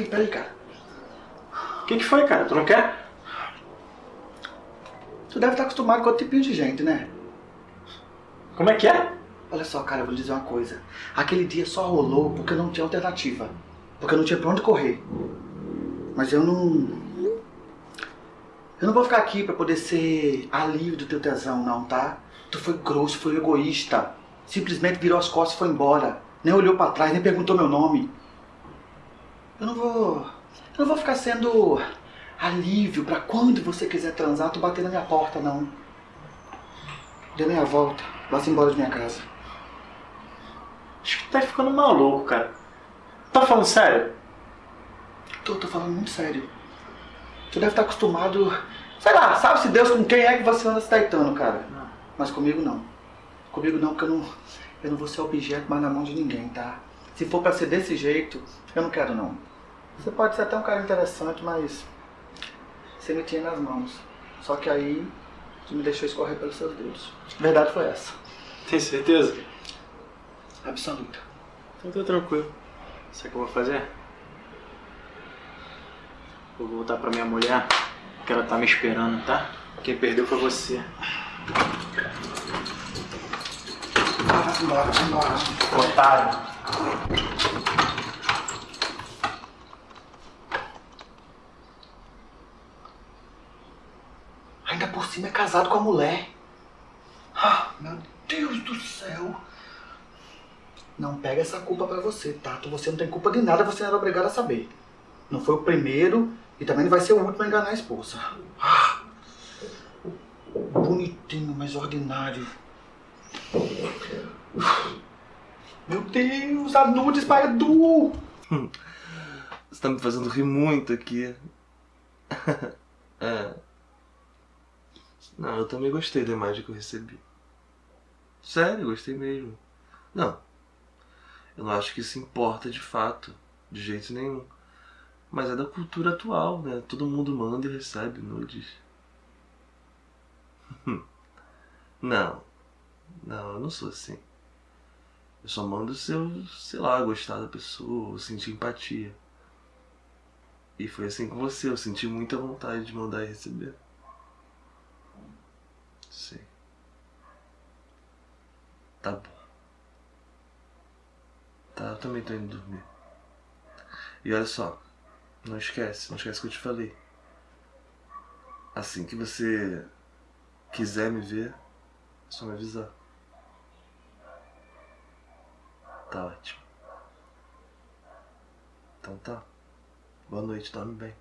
Peraí, peraí, cara. O que, que foi, cara? Tu não quer? Tu deve estar acostumado com outro tipinho de gente, né? Como é que é? Olha só, cara, eu vou lhe dizer uma coisa. Aquele dia só rolou porque eu não tinha alternativa. Porque eu não tinha pra onde correr. Mas eu não... Eu não vou ficar aqui pra poder ser alívio do teu tesão, não, tá? Tu foi grosso, foi egoísta. Simplesmente virou as costas e foi embora. Nem olhou pra trás, nem perguntou meu nome. Eu não vou... Eu não vou ficar sendo alívio pra quando você quiser transar, tu bater na minha porta, não. Dê meia volta. Vá-se embora de minha casa. Acho que tu tá ficando maluco, cara. Tá falando sério? Tô, tô falando muito sério. Tu deve estar acostumado... Sei lá, sabe-se Deus com quem é que você anda se deitando, cara. Não. Mas comigo não. Comigo não, porque eu não, eu não vou ser objeto mais na mão de ninguém, tá? Se for pra ser desse jeito, eu não quero não. Você pode ser até um cara interessante, mas... Você me tinha nas mãos. Só que aí, tu me deixou escorrer pelos seus dedos. A verdade foi essa. Tem certeza? Absoluta. Então tá tranquilo. Sabe o que eu vou fazer? Vou voltar pra minha mulher, porque ela tá me esperando, tá? Quem perdeu foi você. Vai embora. Otário. Ainda por cima é casado com a mulher. Ah, meu Deus do céu. Não pega essa culpa pra você, Tato. Você não tem culpa de nada, você não era obrigado a saber. Não foi o primeiro e também não vai ser o último a enganar a esposa. Ah, bonitinho, mas ordinário. Meu Deus, a nudes para Edu! Você tá me fazendo rir muito aqui. é. Não, eu também gostei da imagem que eu recebi. Sério, gostei mesmo. Não. Eu não acho que isso importa de fato, de jeito nenhum. Mas é da cultura atual, né? Todo mundo manda e recebe nudes. não. Não, eu não sou assim. Eu só mando se eu, sei lá, gostar da pessoa, sentir empatia. E foi assim com você, eu senti muita vontade de mandar e receber. Sei. Tá bom. Tá, eu também tô indo dormir. E olha só, não esquece, não esquece que eu te falei. Assim que você quiser me ver, é só me avisar. Tá ótimo. Então tá. Boa noite, dorme bem.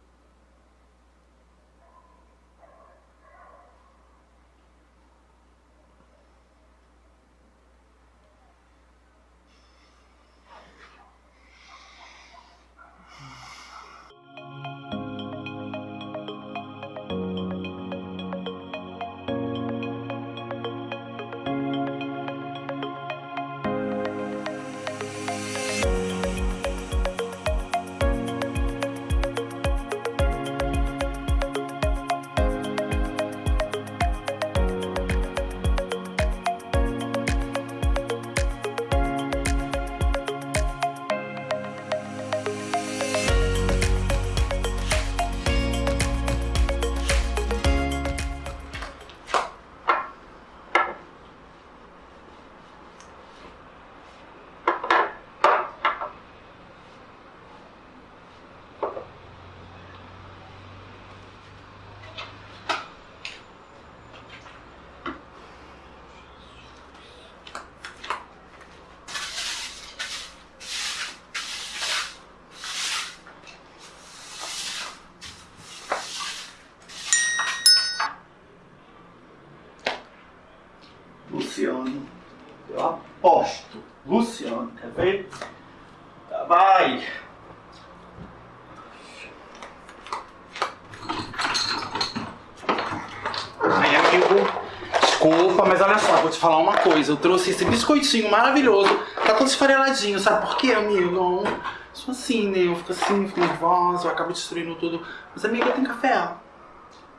Eu trouxe esse biscoitinho maravilhoso. Tá todo esfareladinho, sabe por quê, amigo? Eu sou assim, né? Eu fico assim, fico nervosa, eu acabo destruindo tudo. Mas, amiga, tem café?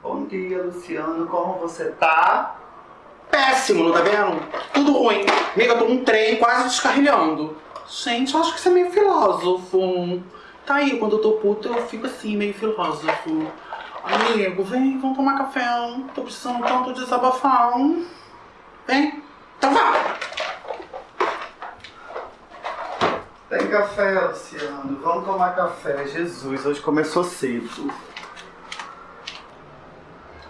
Bom dia, Luciano. Como você tá? Péssimo, não tá vendo? Tudo ruim. Amiga, eu tô num trem quase descarrilhando. Gente, eu acho que você é meio filósofo. Tá aí, quando eu tô puta, eu fico assim, meio filósofo. Amigo, vem, vamos tomar café. Tô precisando tanto desabafar. Vem. Então vá. Tem café, Luciano. Vamos tomar café. Jesus, hoje começou cedo.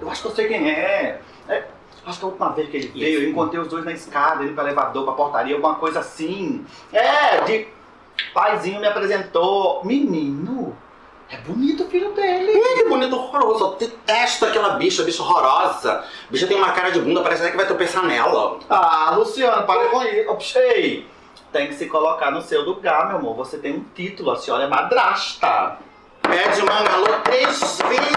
Eu acho que eu sei quem é. é acho que a última vez que ele veio, eu encontrei os dois na escada, indo pro elevador, pra portaria, alguma coisa assim. É, de. Paizinho me apresentou. Menino, é bonito o filho dele. Ih, que bonito horroroso. Eu detesto aquela bicha, bicha horrorosa. Bicha tem uma cara de bunda, parece até que vai tropeçar nela. Ah, Luciano, para com isso. Ei, tem que se colocar no seu lugar, meu amor. Você tem um título, a senhora é madrasta. Pede mangalô três vezes,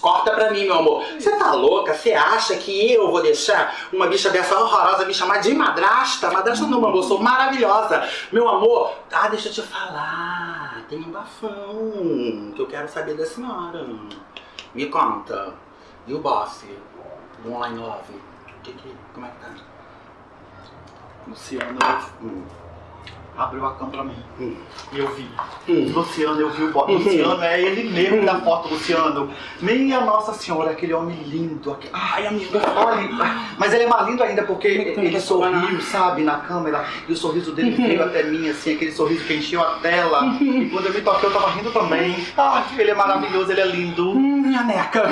Corta pra mim, meu amor. Você tá louca? Você acha que eu vou deixar uma bicha dessa horrorosa me chamar de madrasta? Madrasta não, meu amor, eu sou maravilhosa. Meu amor, ah, deixa eu te falar. Tem um bafão que eu quero saber da senhora. Me conta. E o boss? Do Online Love? Que, que, como é que tá? Luciano, Hum. Abriu a cama pra mim. Hum. E eu vi. Hum. Luciano, eu vi o bote. Luciano é ele mesmo da foto, Luciano. Minha Nossa Senhora, aquele homem lindo. Aquele... Ai, amiga, olha. Mas ele é mais lindo ainda porque ele sorriu, sabe, na câmera. E o sorriso dele veio até mim, assim, aquele sorriso que encheu a tela. E quando eu me toquei, eu tava rindo também. Ai, ele é maravilhoso, ele é lindo. Hum, minha neca.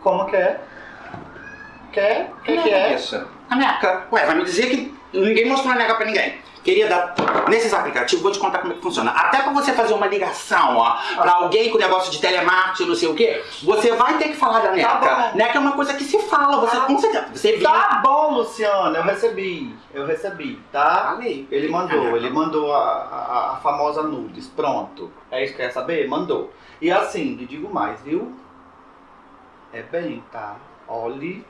Como que é? Quer? O que, que é? Essa. A neca. Ué, vai me dizer que ninguém mostrou a neca pra ninguém. Querida, nesses aplicativos, vou te contar como é que funciona. Até pra você fazer uma ligação, ó, pra alguém com negócio de telemarketing, não sei o quê, você vai ter que falar da neca. Tá neca é uma coisa que se fala, você Tá. com certeza. Você viu. Tá bom, Luciano, eu recebi. Eu recebi, tá? Falei. Ele mandou, ele mandou a, a, a famosa nudes. Pronto. É isso que quer saber? Mandou. E assim, lhe digo mais, viu? É bem, tá? Olhe,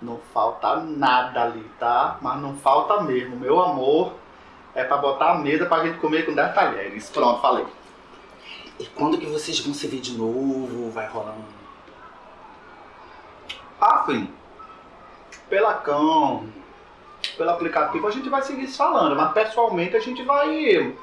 não falta nada ali, tá? Mas não falta mesmo. Meu amor é pra botar a mesa pra gente comer com 10 talheres. Pronto, falei. E quando que vocês vão se ver de novo? Vai rolar um. Assim, pela cão, pelo aplicativo, a gente vai seguir se falando, mas pessoalmente a gente vai.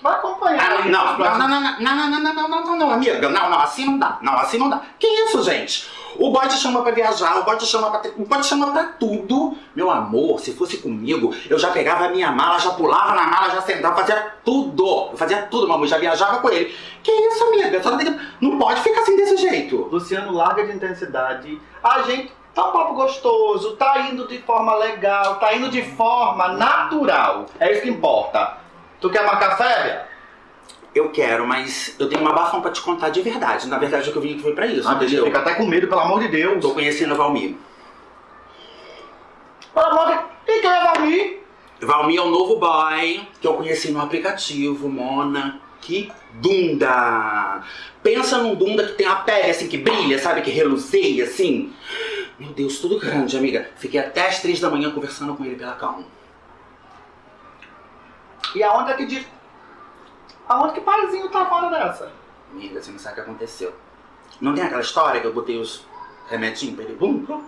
Vai acompanhar. Ah, não, não, não, não, não, não, não, não, não, não, amiga. Não, não, assim não dá. Não, assim não dá. Que isso, gente? O boy te chama pra viajar, o boy te chama pra, ter- o boy te chama pra tudo. Meu amor, se fosse comigo, eu já pegava a minha mala, já pulava na mala, já sentava, fazia tudo. Eu fazia tudo, meu amor, já viajava com ele. Que isso, amiga? Tem não pode ficar assim desse jeito. Luciano, larga de intensidade. A gente tá um papo gostoso, tá indo de forma legal, tá indo de forma natural. É isso que importa. Tu quer marcar férias? Eu quero, mas eu tenho uma bafão pra te contar de verdade. Na verdade, o que eu vim aqui foi pra isso, Ah, entendeu? fica até com medo, pelo amor de Deus. Tô conhecendo o Valmir. Pelo amor de Quem que é Valmir? Valmir é o novo boy que eu conheci no aplicativo, Mona. Que dunda! Pensa num dunda que tem a pele assim que brilha, sabe? Que reluceia assim. Meu Deus, tudo grande, amiga. Fiquei até as três da manhã conversando com ele pela calma. E aonde é que diz. Aonde que paizinho tá fora dessa? Amiga, você não sabe o que aconteceu. Não tem aquela história que eu botei os remedinhos pra ele? Bum, bum.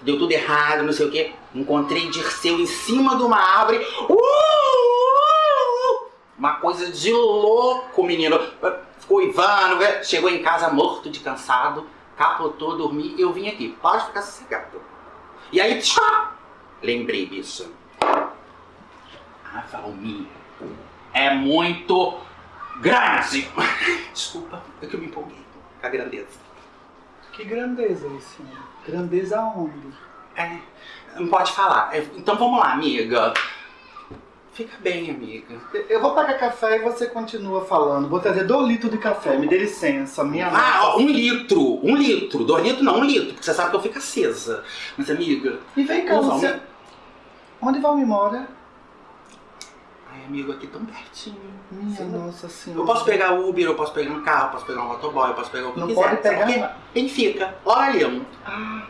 Deu tudo errado, não sei o quê. Encontrei Dirceu em cima de uma árvore. Uh, uh, uh. Uma coisa de louco, menino. Ficou ivando, né? chegou em casa morto de cansado, capotou, dormi eu vim aqui. Pode ficar sossegado. E aí, tchá! Lembrei disso. Ah, Valmir. É muito grande. Desculpa, é que eu me empolguei com a grandeza. Que grandeza, Luciano. Grandeza aonde? É, não pode falar. É, Então vamos lá, amiga. Fica bem, amiga. Eu vou pegar café e você continua falando. Vou trazer dois litros de café, me dê licença, minha Ah, nossa. um litro. Um litro. Dois litros não, um litro. Porque você sabe que eu fico acesa. Mas, amiga... E vem cá, Valmir. Luciano. Onde Valmir mora? Ai, amigo, aqui tão pertinho. Minha Sim. nossa senhora. Eu posso pegar Uber, eu posso pegar um carro, eu posso pegar um motoboy, eu posso pegar o que Não quiser. pode pegar Sabe por quê? nada. Quem fica? Olha, Ah,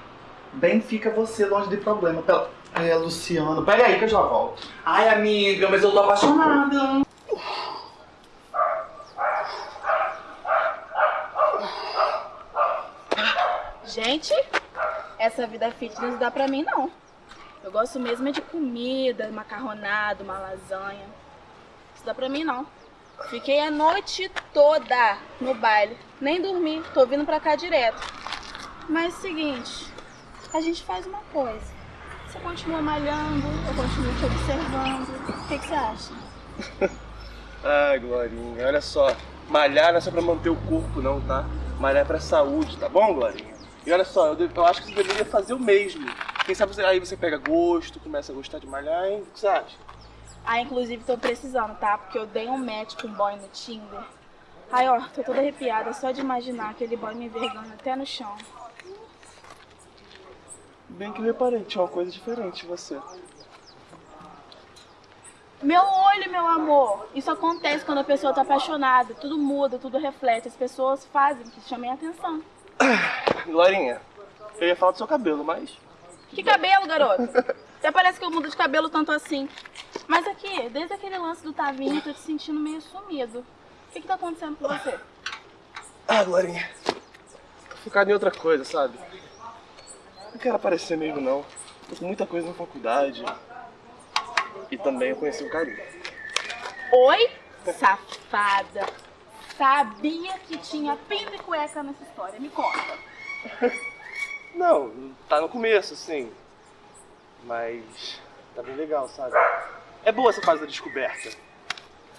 bem fica você longe de problema. Pela... É, Luciano. Pera aí que eu já volto. Ai, amiga, mas eu tô apaixonada. Gente, essa vida fitness não dá pra mim não. Eu gosto mesmo é de comida, macarronado, uma lasanha. Isso dá pra mim não. Fiquei a noite toda no baile. Nem dormi, tô vindo pra cá direto. Mas é o seguinte, a gente faz uma coisa. Você continua malhando, eu continuo te observando. O que, que você acha? Ai, Glorinha, olha só. Malhar não é só pra manter o corpo, não, tá? Malhar é pra saúde, tá bom, Glorinha? E olha só, eu, de- eu acho que você deveria fazer o mesmo. Quem sabe você- aí você pega gosto, começa a gostar de malhar, hein? O que você acha? Ah, inclusive tô precisando, tá? Porque eu dei um match com um boy no Tinder. Ai, ó, tô toda arrepiada só de imaginar aquele boy me envergando até no chão. Bem que eu reparei, tinha uma coisa diferente você. Meu olho, meu amor! Isso acontece quando a pessoa tá apaixonada. Tudo muda, tudo reflete. As pessoas fazem que chamem a atenção. Glorinha, eu ia falar do seu cabelo, mas. Que cabelo, garoto? Até parece que eu mudo de cabelo tanto assim. Mas aqui, desde aquele lance do Tavinho, eu tô te sentindo meio sumido. O que que tá acontecendo com você? Ah, Glorinha. Tô focado em outra coisa, sabe? Não quero aparecer mesmo, não. Tô com muita coisa na faculdade. E também eu conheci um carinha. Oi, safada. Sabia que tinha pinto e cueca nessa história. Me conta. Não, tá no começo, sim. Mas tá bem legal, sabe? É boa essa fase da descoberta.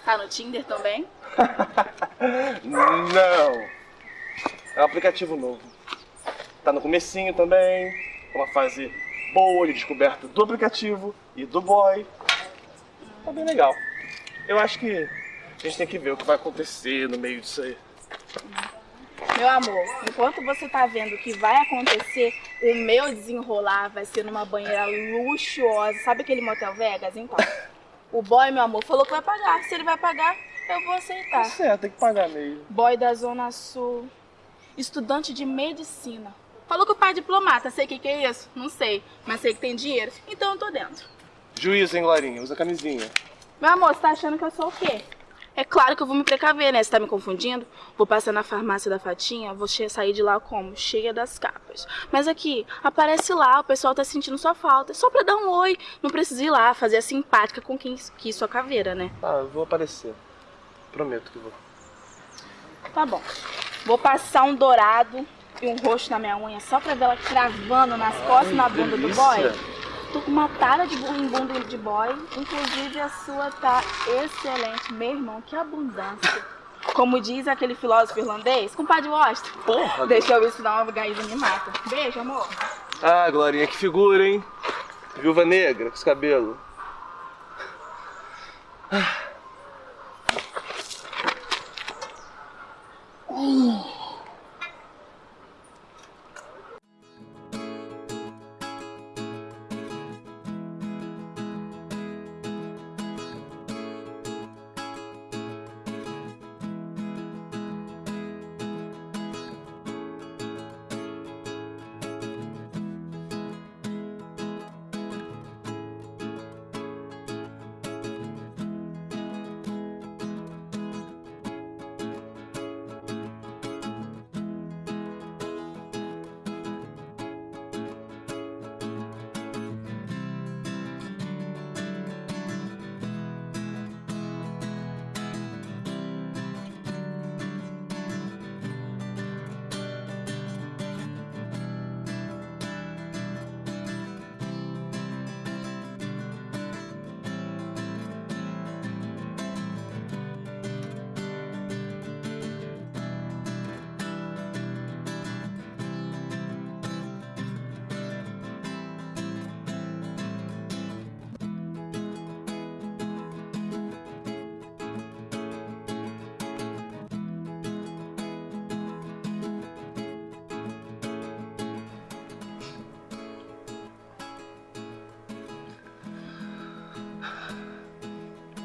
Tá no Tinder também? Não! É um aplicativo novo. Tá no comecinho também. É uma fase boa de descoberta do aplicativo e do boy. Tá bem legal. Eu acho que a gente tem que ver o que vai acontecer no meio disso aí. Meu amor, enquanto você tá vendo o que vai acontecer, o meu desenrolar vai ser numa banheira luxuosa. Sabe aquele motel Vegas? Então, o boy, meu amor, falou que vai pagar. Se ele vai pagar, eu vou aceitar. Certo, tem que pagar mesmo. Boy da Zona Sul, estudante de medicina. Falou que o pai é diplomata. Sei o que, que é isso? Não sei, mas sei que tem dinheiro. Então eu tô dentro. Juízo, hein, Glorinha? Usa camisinha. Meu amor, você tá achando que eu sou o quê? É claro que eu vou me precaver, né? Você tá me confundindo? Vou passar na farmácia da Fatinha, vou sair de lá como? Cheia das capas. Mas aqui, aparece lá, o pessoal tá sentindo sua falta. É só pra dar um oi. Não precisa ir lá, fazer a simpática com quem quis sua caveira, né? Ah, eu vou aparecer. Prometo que vou. Tá bom. Vou passar um dourado e um roxo na minha unha só pra ver ela cravando nas costas e na bunda do boy. Tô com uma tara de bu- em bunda de boy. Inclusive a sua tá excelente. Meu irmão, que abundância. Como diz aquele filósofo irlandês, compadre Washington. Porra! Deixa eu se dá uma gaída me mata. Beijo, amor. Ah, Glorinha, que figura, hein? Viúva negra, com esse cabelo.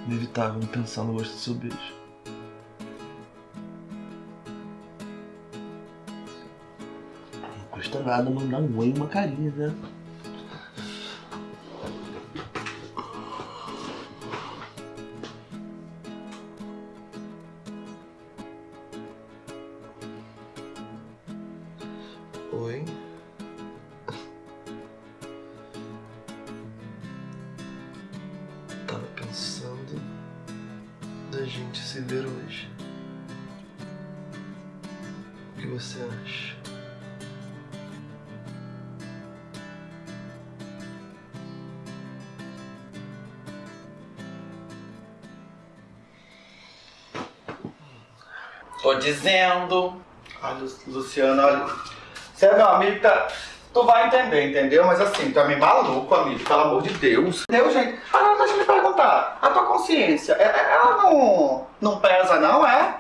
Inevitável pensar no gosto do seu beijo. Não custa nada mandar um oi e uma carinha, né? Oi. Gente se ver hoje. O que você acha? Tô dizendo. Ai, Lu- Luciano, olha. Você é meu amigo, tá. Tu vai entender, entendeu? Mas assim, tu é meio maluco, amigo, pelo amor de Deus. Deus, gente. Agora deixa eu me perguntar. A tua consciência, é- é- ela não. não pesa, não, é?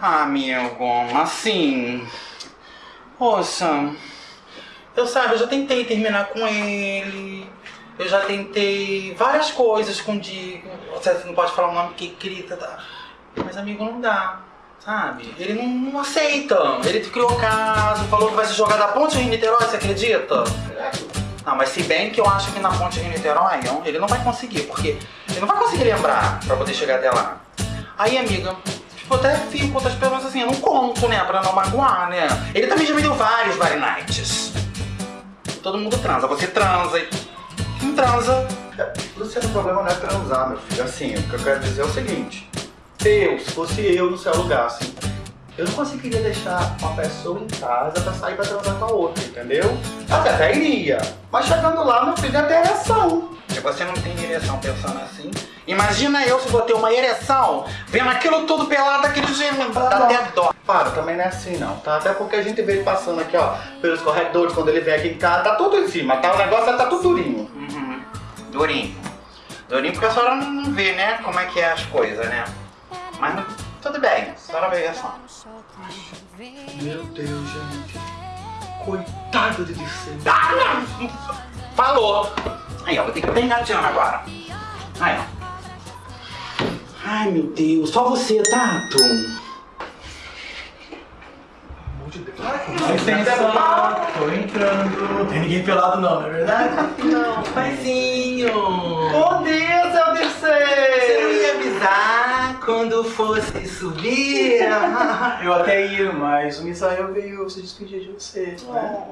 Ah, amigo, assim. Poxa. Eu sabe, eu já tentei terminar com ele. Eu já tentei várias coisas com o Diego. Você não pode falar o nome que grita, tá? Mas amigo, não dá. Sabe? Ele não, não aceita. Ele criou caso, falou que vai se jogar da ponte Rio Niterói, você acredita? Não, mas se bem que eu acho que na ponte Rio Niterói, ele não vai conseguir, porque ele não vai conseguir lembrar pra poder chegar até lá. Aí, amiga, tipo, até fico com outras pessoas assim, eu não conto, né, pra não magoar, né? Ele também já me deu vários Vary Nights. Todo mundo transa, você transa não transa. Luciano, o problema não é transar, meu filho. Assim, o que eu quero dizer é o seguinte. Eu, se fosse eu no seu lugar, assim, eu não conseguiria deixar uma pessoa em casa pra sair pra transar com a outra, entendeu? Até até iria. Mas chegando lá, meu filho, até ereção. Se você não tem ereção pensando assim, imagina eu se vou ter uma ereção vendo aquilo tudo pelado daquele jeito, dá até dó. Para, também não é assim não, tá? Até porque a gente vê ele passando aqui, ó, pelos corredores, quando ele vem aqui em casa, tá tudo em cima, tá? O negócio tá tudo durinho. Uhum. Durinho. Durinho porque a senhora não- vê, né, como é que é as coisas, né? Mas tudo bem, a senhora vê só. Meu Deus, gente. Coitado de você. Ah, não! Falou! Aí, ó, vou ter que pegar a Diana agora. Aí, ó. Ai, meu Deus, só você, Tato. Licença, tô entrando. Não tem ninguém pelado não, não é verdade? Não, paizinho. Bom dia, seu Você não ia avisar quando fosse subir? Eu até ia, mas o Misael veio se despedir de você. Né?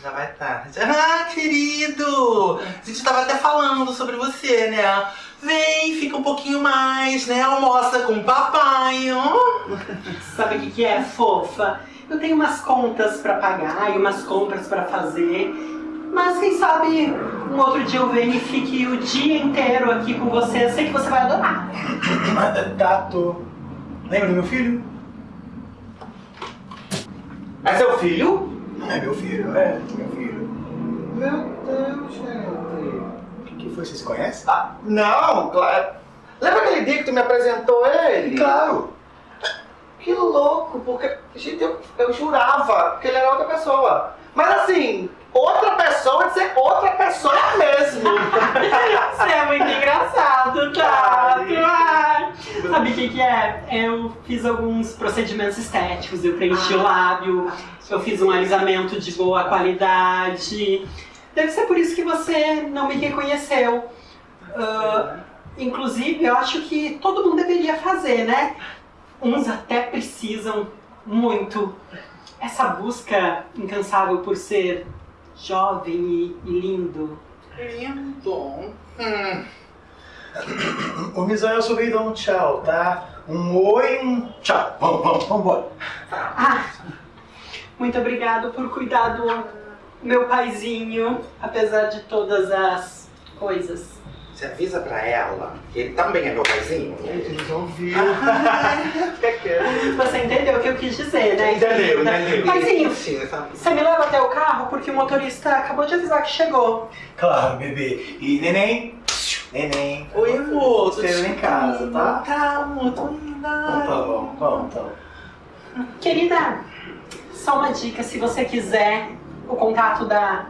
Já vai tarde. Ah, querido! A gente tava até falando sobre você, né? Vem, fica um pouquinho mais, né? Almoça com o papai, ó. Sabe o que, que é, fofa? Eu tenho umas contas pra pagar e umas compras pra fazer. Mas quem sabe um outro dia eu venho e fique o dia inteiro aqui com você. Eu sei que você vai adorar. Tato. Lembra do meu filho? É seu filho? É meu filho, é, meu filho. Meu Deus, gente. O que, foi? Vocês conhecem? Ah, não, claro. Lembra aquele dia que tu me apresentou ele? Claro. Que louco, porque, gente, eu, eu jurava que ele era outra pessoa. Mas assim, outra pessoa de ser outra pessoa mesmo. Você é muito engraçado, tá? Ah, Sabe o que, que é? Eu fiz alguns procedimentos estéticos, eu preenchi o lábio, eu fiz um alisamento de boa qualidade. Deve ser por isso que você não me reconheceu. Ah, inclusive, eu acho que todo mundo deveria fazer, né? Uns até precisam muito. Essa busca incansável por ser jovem e, e lindo. Lindo. Hum. O Misael só veio dar um tchau, tá? Um oi, um tchau. Vamos, vamos, vamos embora. Ah, muito obrigado por cuidar do meu paizinho, apesar de todas as coisas. Você avisa pra ela que ele também é meu paizinho? Eles ouviram. que que é? Você entendeu o que eu quis dizer, né? Entendeu, entendeu. Paizinho, você me leva até o carro porque o motorista acabou de avisar que chegou. Claro, bebê. E neném? Neném. Oi, amor. tô Espera em casa, tá? Tá, amor, tô indo. Então tá bom, vamos, então. Querida, só uma dica, se você quiser o contato da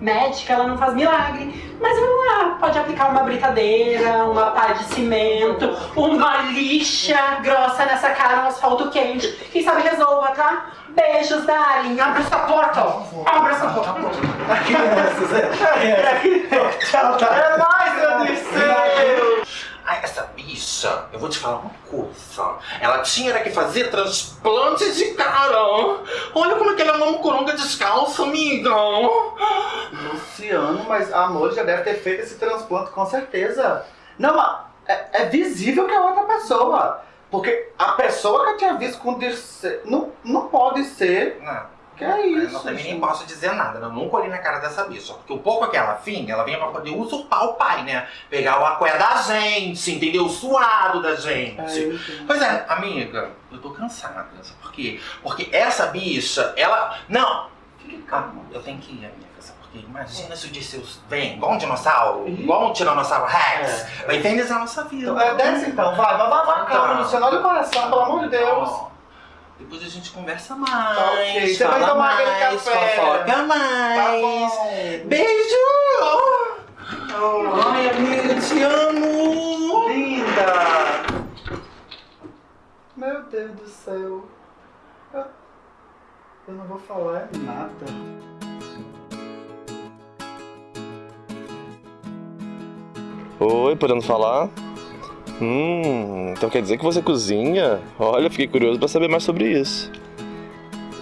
médica, ela não faz milagre. Mas ela pode aplicar uma britadeira, uma pá de cimento, uma lixa grossa nessa cara, um asfalto quente. Quem sabe resolva, tá? Beijos, darling. Abre essa porta. Abre essa porta. Crianças, é. Tchau, tá. É nóis, meu Dirceu! Ai, essa bicha, eu vou te falar uma coisa. Ela tinha que fazer transplante de cara. Olha como é que ela é uma mucoronga descalça, amiga. Luciano, mas amor já deve ter feito esse transplante com certeza. Não, mas é, é visível que é outra pessoa. Porque a pessoa que eu tinha visto com o Dirceu não, não pode ser. Não. Que é Eu isso? não, também nem posso dizer nada, eu nunca olhei na cara dessa bicha. Porque o pouco que ela finge, ela vinha pra poder usurpar o pai, né? Pegar o aqué da gente, entendeu? O suado da gente. É, eu. Pois é, amiga, eu tô cansada. Sabe por quê? Porque essa bicha, ela. Não! Fique calma, eu tenho que ir, amiga. Sabe por quê? Imagina se o Dirceu vem igual um dinossauro, Ih. igual um tiranossauro Rex, vai infernizar a nossa vida. Então, é, desce então, vai, vai, vai, vai, calma, Tá. Luciano, olha o coração, pelo amor de Deus. Depois a gente conversa mais. Tá ok, você vai tomar aquele mais, café. Fofoca Tá mais. bom. Beijo! Oh, Ai, amiga, te amo! linda! Meu Deus do céu. Eu, eu não vou falar nada. Oi, podendo falar? Hum, então quer dizer que você cozinha? Olha, fiquei curioso pra saber mais sobre isso.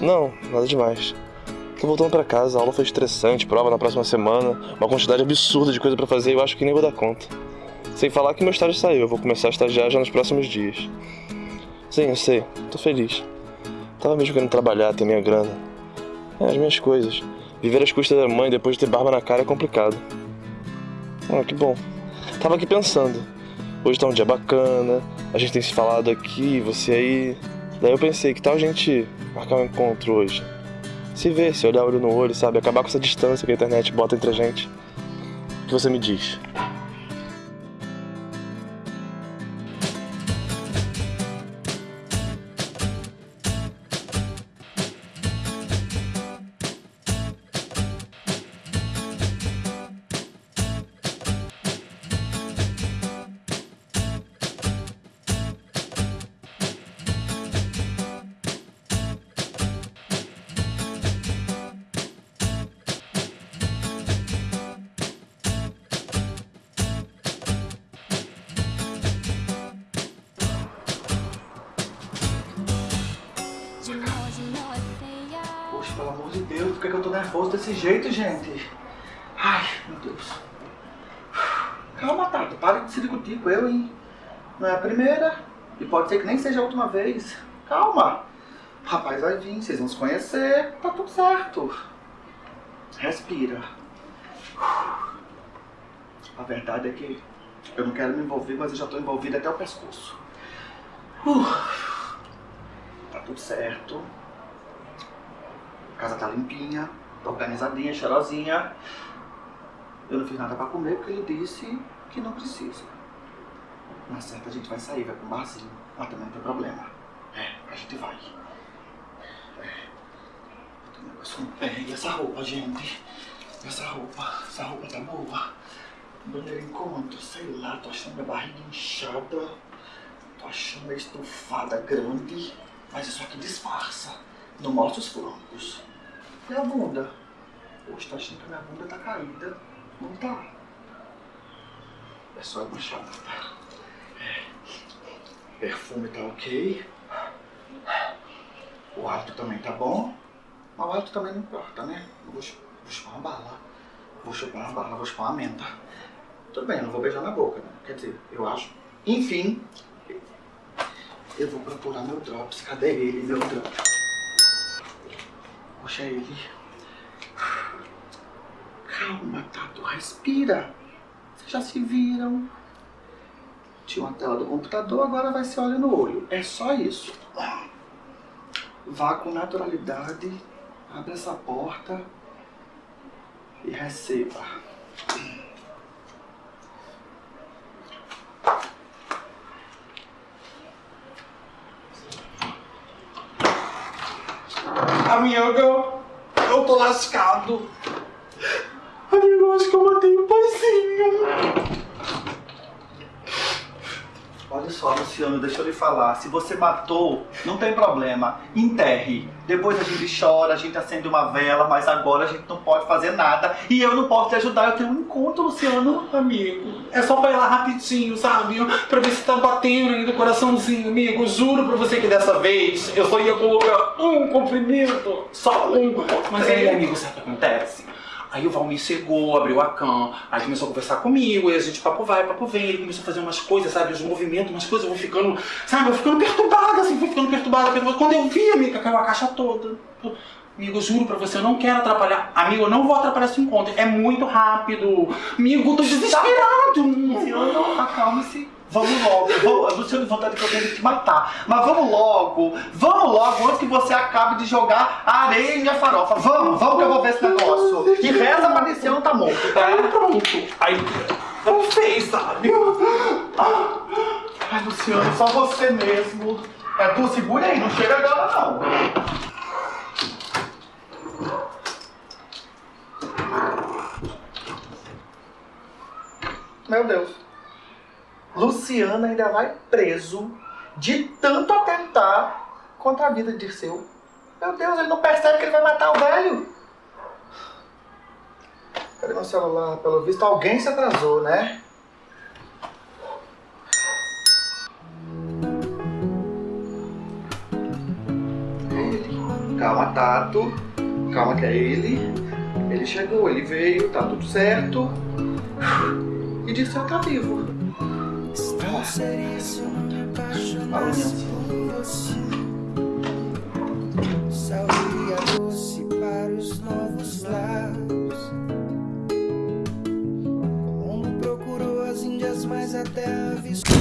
Não, nada demais. Tô voltando pra casa, a aula foi estressante, prova na próxima semana, uma quantidade absurda de coisa pra fazer e eu acho que nem vou dar conta. Sem falar que meu estágio saiu, eu vou começar a estagiar já nos próximos dias. Sim, eu sei, tô feliz. Tava mesmo querendo trabalhar, ter minha grana. É, as minhas coisas. Viver às custas da mãe depois de ter barba na cara é complicado. Ah, que bom. Tava aqui pensando. Hoje tá um dia bacana, a gente tem se falado aqui, você aí. Daí eu pensei, que tal a gente marcar um encontro hoje? Se ver, se olhar olho no olho, sabe? Acabar com essa distância que a internet bota entre a gente. O que você me diz? Que, eu tô nervoso desse jeito, gente? Ai, meu Deus. Calma, Tato, para de se discutir com eu, hein? Não é a primeira, e pode ser que nem seja a última vez. Calma. Rapaz vai vir, vocês vão se conhecer, tá tudo certo. Respira. A verdade é que eu não quero me envolver, mas eu já tô envolvido até o pescoço. Uh, tá tudo certo. A casa tá limpinha, tá organizadinha, cheirosinha. Eu não fiz nada pra comer porque ele disse que não precisa. Na certa a gente vai sair, vai um barzinho. Mas também não tem problema. É, a gente vai. É. Eu um negócio no pé. E essa roupa, gente? Essa roupa, essa roupa tá boa. Bandeira encontro, sei lá, tô achando minha barriga inchada. Tô achando minha estufada grande. Mas isso aqui disfarça. Não mostra os flancos. E a bunda? Poxa, tô achando que a minha bunda tá caída. Não tá. É só chamada. É. Perfume tá ok. O hálito também tá bom. Mas o hálito também não importa, né? Vou, vou chupar uma bala. Vou chupar uma bala, vou chupar uma menta. Tudo bem, eu não vou beijar na boca, né? Quer dizer, eu acho. Enfim, eu vou procurar meu drops. Cadê ele, meu drops? Puxa ele. Calma, Tato, respira. Vocês já se viram. Tinha uma tela do computador, agora vai ser olho no olho. É só isso. Vá com naturalidade, abre essa porta e receba. Amiga, eu tô lascado. Amigo, acho que eu matei o paizinho. Olha só, Luciano, deixa eu lhe falar. Se você matou, não tem problema. Enterre. Depois a gente chora, a gente acende uma vela, mas agora a gente não pode fazer nada. E eu não posso te ajudar. Eu tenho um encontro, Luciano. Amigo, é só pra ir lá rapidinho, sabe? Pra ver se tá batendo ainda o coraçãozinho, amigo. Juro pra você que dessa vez eu só ia colocar um comprimido. Só um. Mas aí, amigo, sabe o que acontece? Aí o Valmir chegou, abriu a cam, aí começou a conversar comigo, e a gente papo vai, papo vem, ele começou a fazer umas coisas, sabe, os movimentos, umas coisas, eu vou ficando, sabe, eu vou ficando perturbada, assim, vou ficando perturbada, perturbada. Quando eu vi, amiga, caiu a caixa toda. Amigo, juro pra você, eu não quero atrapalhar. Amigo, eu não vou atrapalhar esse encontro. É muito rápido. Amigo, eu tô desesperado. Luciano, acalme-se. Vamos logo. Vamos, Luciano, vontade que eu tenho que te matar. Mas vamos logo. Vamos logo, antes que você acabe de jogar a areia em minha farofa. Vamos, vamos que eu vou ver esse negócio. E reza pra descer não tá morto, tá? Aí pronto. Aí não fez, sabe? Ai, Luciano, só você mesmo. É, tu segura aí, não chega agora não. Meu Deus. Luciano ainda vai preso de tanto atentar contra a vida de Dirceu. Meu Deus, ele não percebe que ele vai matar o velho. Cadê meu celular? Pelo visto, alguém se atrasou, né? Ele. Calma, Tato. Calma que é ele. Ele chegou, ele veio, tá tudo certo. E disse que tá vivo. Saúde doce para os novos lares. Colombo procurou as Índias, mas até avistou.